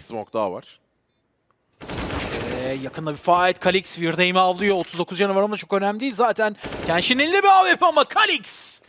Bir smoke daha var. Ee, yakında bir fight. Kalix Virdame'i avlıyor. 39 canı var ama çok önemli değil zaten. Kenshin elinde bir AWP ama Kalix